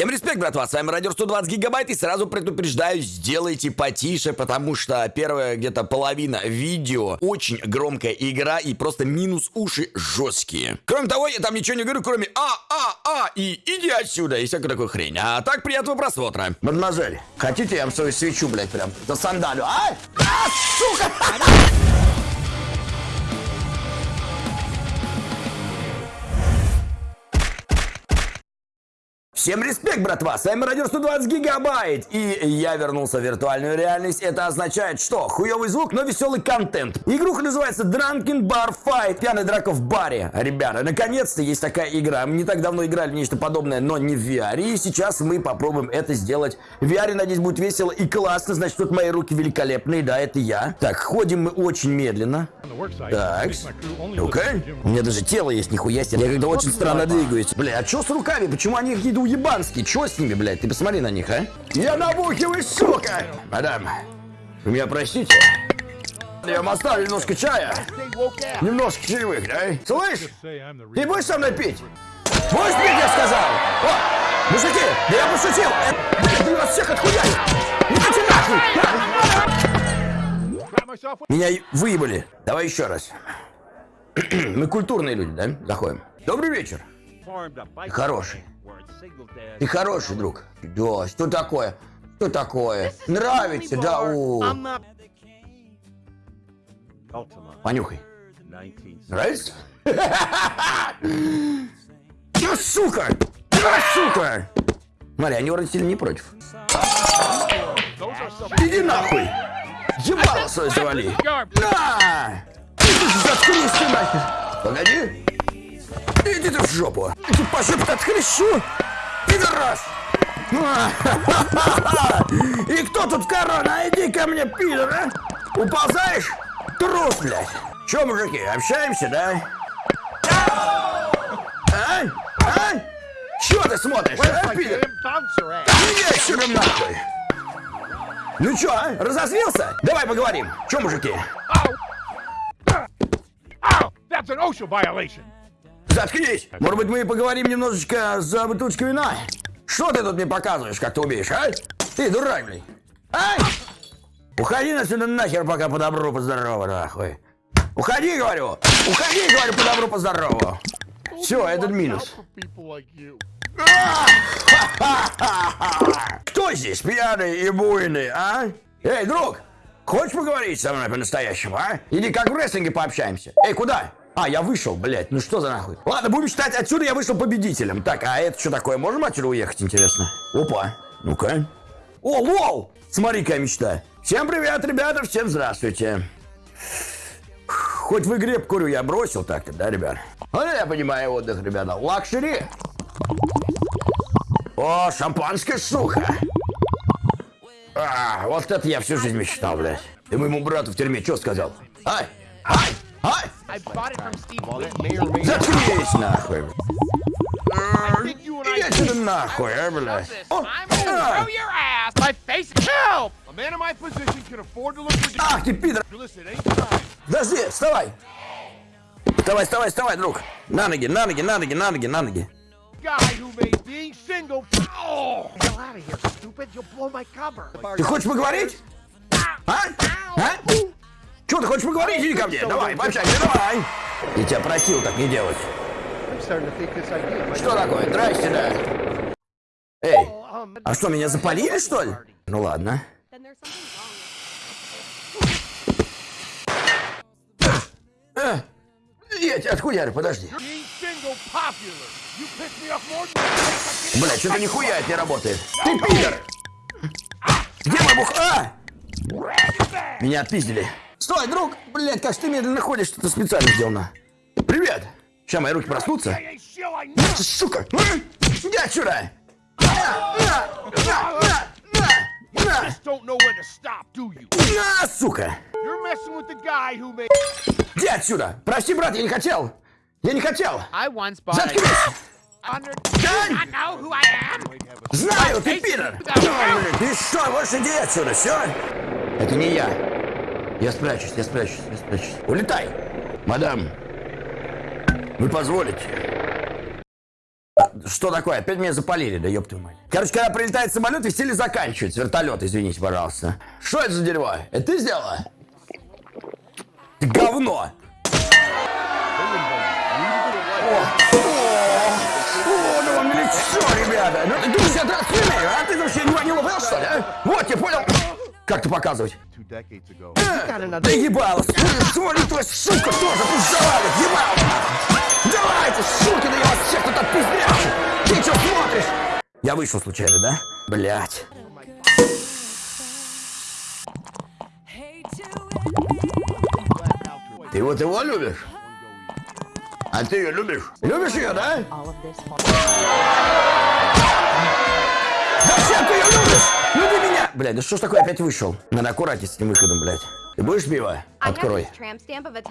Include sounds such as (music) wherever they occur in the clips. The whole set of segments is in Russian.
Всем респект, братва, с вами Радио 120 Гигабайт, и сразу предупреждаю, сделайте потише, потому что первая где-то половина видео очень громкая игра и просто минус уши жесткие. Кроме того, я там ничего не говорю, кроме а, а, а, и иди отсюда, и всякую такую хрень. А так, приятного просмотра. Мадемуазель, хотите я вам свою свечу, блядь, прям за сандалю, а? А, сука! Всем респект, братва! С вами Радио 120 Гигабайт! И я вернулся в виртуальную реальность. Это означает, что хуёвый звук, но веселый контент. Игруха называется Drunken Bar Fight. Пьяная драка в баре. Ребята, наконец-то есть такая игра. Мы не так давно играли в нечто подобное, но не в VR. И сейчас мы попробуем это сделать в VR. Надеюсь, будет весело и классно. Значит, тут мои руки великолепные. Да, это я. Так, ходим мы очень медленно. Так. Ну-ка. У меня даже тело есть, нихуя себе. Я когда очень странно двигаюсь. Бля, а что с руками? Почему они какие-то уебанские? Чё с ними, блядь? Ты посмотри на них, а? Я набухиваю, сука! Мадам, вы меня простите? Я вам оставлю немножко чая. Немножко чаевых, да? Слышь? Ты будешь со мной пить? Будешь пить, я сказал? О, мужики, да я пошутил! Э, блядь, ты вас всех отхуяю! Идите нахуй! Меня выебали. Давай еще раз. (clears throat) Мы культурные люди, да? Заходим. Добрый вечер. Хороший. Ты хороший, друг. Да, что такое? Что такое? Нравится, да? О. Понюхай. Нравится? (laughs) Да, сука! Да, сука! Смотри, они вроде сильно не против. Иди нахуй! Ебало свое завали! На! Заткнись ты нахер! Погоди! Иди ты в жопу! Иди по жопе отхлещу! Пидорас! (laughs) И кто тут корона? Иди ко мне, пидор, а! Уползаешь? Трус, блядь! Че, мужики, общаемся, да? А? А? Чё ты смотришь, а, пидор? Сюда нахуй! Ну чё, а? разозлился? Давай поговорим. Чё, мужики? Заткнись! Может быть, мы поговорим немножечко за бутылочку вина? Что ты тут мне показываешь, как ты умеешь, а? Ты дурак, блин. Ай! Уходи отсюда нахер, пока по добру, по здорову, нахуй. Уходи, говорю! Уходи, говорю, по добру, по здорову. Все, этот минус. (laughs) Кто здесь пьяный и буйный, а? Эй, друг, хочешь поговорить со мной по-настоящему, а? Или как в рестлинге пообщаемся? Эй, куда? А, я вышел, блядь, ну что за нахуй? Ладно, будем считать, отсюда я вышел победителем. Так, а это что такое? Можем отсюда уехать, интересно? Опа, ну-ка. О, lol! Смотри, какая мечта. Всем привет, ребята, всем здравствуйте. Хоть в игре курю я бросил так-то, да, ребят? Ну, я понимаю отдых, ребята. Luxury. О, шампанское, сука! А, вот это я всю жизнь мечтал, блядь. Ты моему брату в тюрьме что сказал? Ай! Ай! Ай! Заткнись, нахуй! Иди отсюда нахуй, а, блядь! Ах ты, пидор! Подожди, вставай! Вставай, вставай, вставай, друг! На ноги, на ноги, на ноги, на ноги, на ноги! Ты хочешь поговорить? А? А? Что, ты хочешь поговорить? Иди ко мне, давай, пообщайся, давай. Я тебя просил так не делать. Что такое? Здрасте, да. Эй, а что, меня запалили, что ли? Ну ладно. А, я тебя отхуярю, подожди. Бля, что-то нихуя это не работает. Ты пидор! Где мой бух... А! Меня отпиздили. Стой, друг! Блять, как ты медленно ходишь, что-то специально сделано. Привет! Сейчас мои руки проснутся. Сука! Иди отсюда! На, сука! Иди отсюда! Прости, брат, я не хотел! Я не хотел! Заткнись! Знаю, ты пидор! Ты что, больше иди отсюда, все? Это не я. Я спрячусь, я спрячусь, я спрячусь. Улетай! Мадам, вы позволите? Что такое? Опять меня запалили, да ёб твою мать. Короче, когда прилетает самолет, веселье заканчивается. Вертолет, извините, пожалуйста. Что это за дерьмо? Это ты сделала? Ты говно! О, о, ну вам лицо, ребята! Ну ты думаешь, я драться умею, а? Ты вообще не, ловил, что ли, а? Вот, я понял. Как ты показывать? Two decades ago. Да ебало, смотри, твоя сука тоже пусть завалит, ебало! Давайте, суки, да я вас всех тут отпиздрячу! Ты что смотришь? Я вышел случайно, да? Блять. Ты вот его любишь? А ты ее любишь? Любишь ее, да? Зачем ты ее любишь? Люби меня! Блядь, да что ж такое опять вышел? Надо аккуратнее с этим выходом, блядь. Ты будешь пиво? Открой.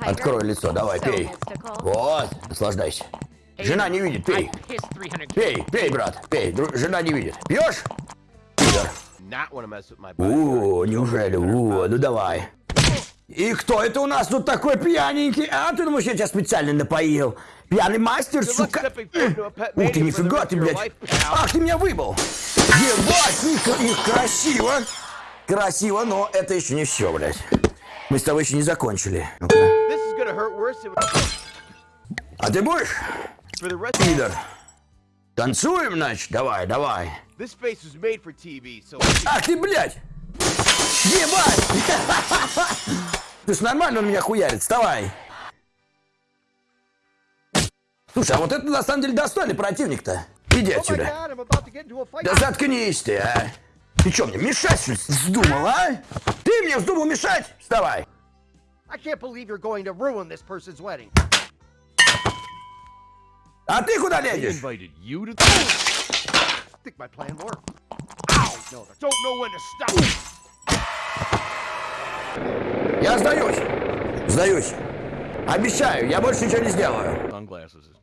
Открой лицо, давай, пей. Вот, наслаждайся. Жена не видит, пей. Пей, пей, брат, пей. Дру- Жена не видит. Пьешь? О, неужели? О, ну давай. И кто это у нас тут такой пьяненький? А, ты думаешь, я тебя специально напоил? Пьяный мастер, сука. Ух ты, нифига ты, блядь. Ах, ты меня выбыл. Ебать, их красиво. Красиво, но это еще не все, блядь. Мы с тобой еще не закончили. А ты будешь, пидор? Танцуем, значит? Давай, давай. TV, so Ах ты, блядь! Ебать! (laughs) Ты ж нормально он меня хуярит, вставай! Слушай, а вот это на самом деле достойный противник-то. Иди Oh отсюда. Да заткнись ты, а! Ты что, мне мешать что ли, вздумал, а? Ты мне вздумал мешать? Вставай! А ты куда лезешь? Я сдаюсь. Сдаюсь. Обещаю, я больше ничего не сделаю. sunglasses is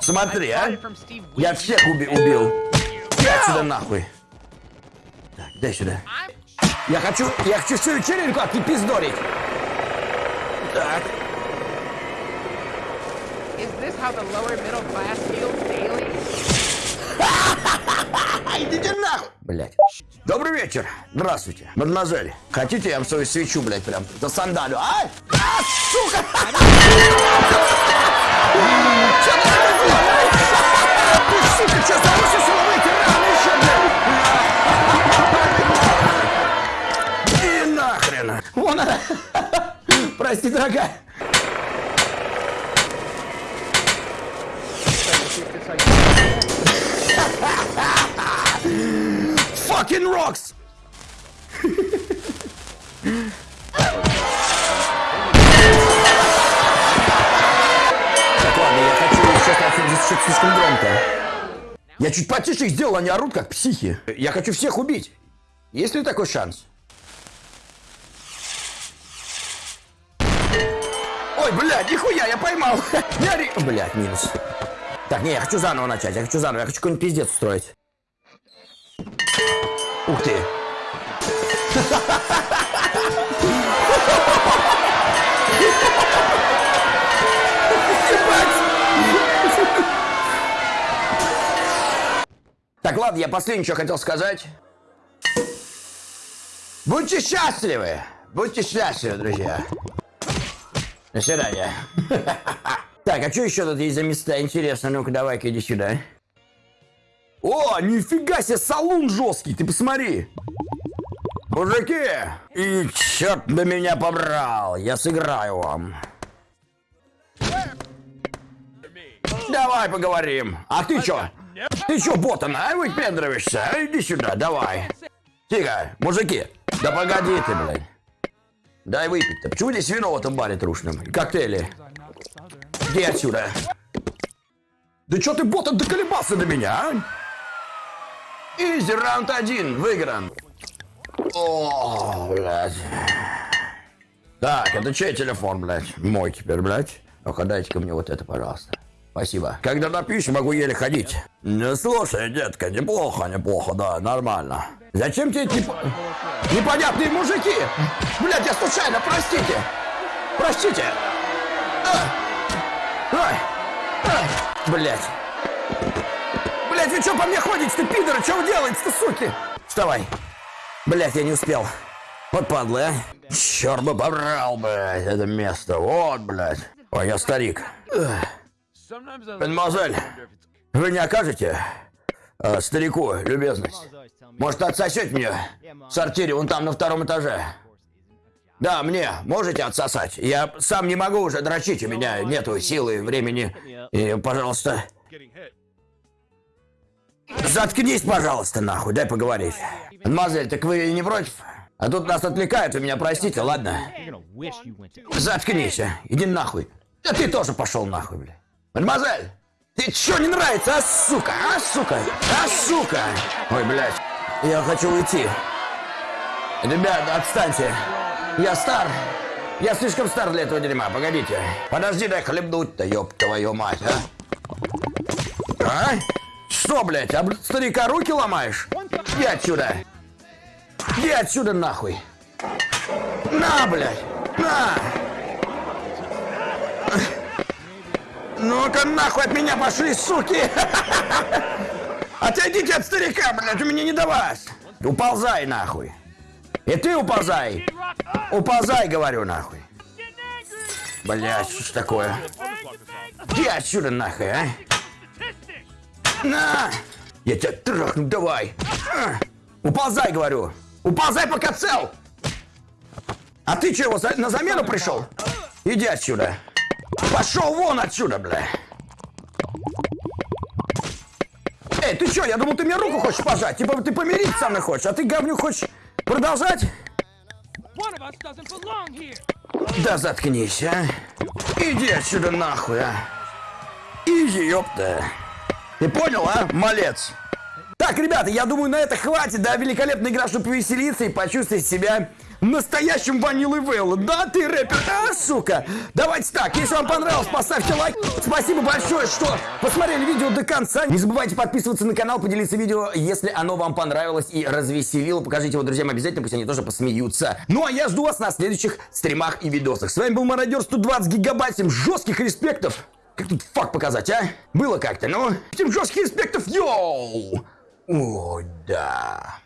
Смотри, а? Я всех уби- убил. Иди отсюда нахуй. Так, дай сюда. Я хочу, я хочу всю вечеринку отпиздорить. Так. Is this how the lower middle class feels daily? А, (laughs) идите нахуй! Блять. Добрый вечер. Здравствуйте. Мадемуазель, хотите, я вам свою свечу, блядь, прям за сандалю, а? А, сука! (laughs) слишком громко. Я чуть потише их сделал, они орут как психи. Я хочу всех убить. Есть ли такой шанс? Ой, блядь, нихуя, я поймал. (laughs) Я ри... Блядь, минус. Так, не, я хочу заново начать, я хочу заново, я хочу какой-нибудь пиздец устроить. Ух ты. (laughs) Так, ладно, я последнее, что хотел сказать. Будьте счастливы! Будьте счастливы, друзья. До свидания. (laughs) Так, а что еще тут есть за места? Интересно, ну-ка, давай-ка иди сюда. О, нифига себе, салон жесткий, ты посмотри. Мужики, и черт бы меня побрал, я сыграю вам. Давай поговорим. А ты чё? Ты чё, ботан, а? Выпендриваешься? А, Иди сюда, давай. Тихо, мужики. Да погоди ты, блядь. Дай выпить-то. Почему здесь вино в этом баре трушном? Коктейли. Иди отсюда. Да чё ты, ботан, доколебался до меня, а? Изи, раунд один, выигран. О, блядь. Так, это чей телефон, блядь? Мой теперь, блядь. Ну-ка, дайте-ка мне вот это, пожалуйста. Спасибо. Когда напьюсь, могу еле ходить. Ну, слушай, детка, неплохо, неплохо, да, нормально. Зачем тебе эти непо- непонятные мужики? Блядь, я случайно, простите. Простите. А! Ай! Блядь. Блядь, вы что по мне ходите-то, пидоры? Что вы делаете-то, суки? Вставай. Блядь, я не успел. Вот падла, а. Черт бы побрал, блядь, это место. Вот, блядь. Ой, я старик. Ugh. Мадемуазель, вы не окажете э, старику любезность? Может, отсосете мне в сортире вон там на втором этаже? Да, мне можете отсосать? Я сам не могу уже дрочить, у меня нету силы, времени. И, пожалуйста, заткнись, пожалуйста, нахуй, дай поговорить. Мадемуазель, так вы не против? А тут нас отвлекают, вы меня простите, ладно? Заткнись, а. иди нахуй. Да ты тоже пошел нахуй, бля. Мадемуазель, ты чё не нравится, а, сука, а, сука, а, сука? Ой, блядь, я хочу уйти. Ребята, отстаньте. Я стар. Я слишком стар для этого дерьма, погодите. Подожди, дай хлебнуть-то, ёб твою мать, а. А? Что, блядь, об старика руки ломаешь? Иди отсюда. Иди отсюда нахуй. На, блядь, на. Ну-ка нахуй от меня пошли, суки! (laughs) Отойдите от старика, блядь, у меня не до вас! Уползай нахуй! И ты уползай! Уползай, говорю, нахуй! Блядь, что ж такое? Иди отсюда нахуй, а! На! Я тебя трахну, давай! А! Уползай, говорю! Уползай, пока цел! А ты что, его за- на замену пришел? Иди отсюда! Пошел вон отсюда, бля! Эй, ты чё, я думал, ты мне руку хочешь пожать? Типа ты помириться со мной хочешь, а ты, говнюк, хочешь продолжать? Да заткнись, а! Иди отсюда нахуй, а! Иди, ёпта! Ты понял, а, малец? Так, ребята, я думаю, на это хватит, да, великолепная игра, чтобы повеселиться и почувствовать себя настоящим ванилой Вейлом. Да, ты рэпер, а, сука? Давайте так, если вам понравилось, поставьте лайк. Спасибо большое, что посмотрели видео до конца. Не забывайте подписываться на канал, поделиться видео, если оно вам понравилось и развеселило. Покажите его друзьям обязательно, пусть они тоже посмеются. Ну, а я жду вас на следующих стримах и видосах. С вами был Мародер 120 гигабайт, всем жестких респектов. Как тут факт показать, а? Было как-то, ну? Всем жестких респектов, йоу! О, да.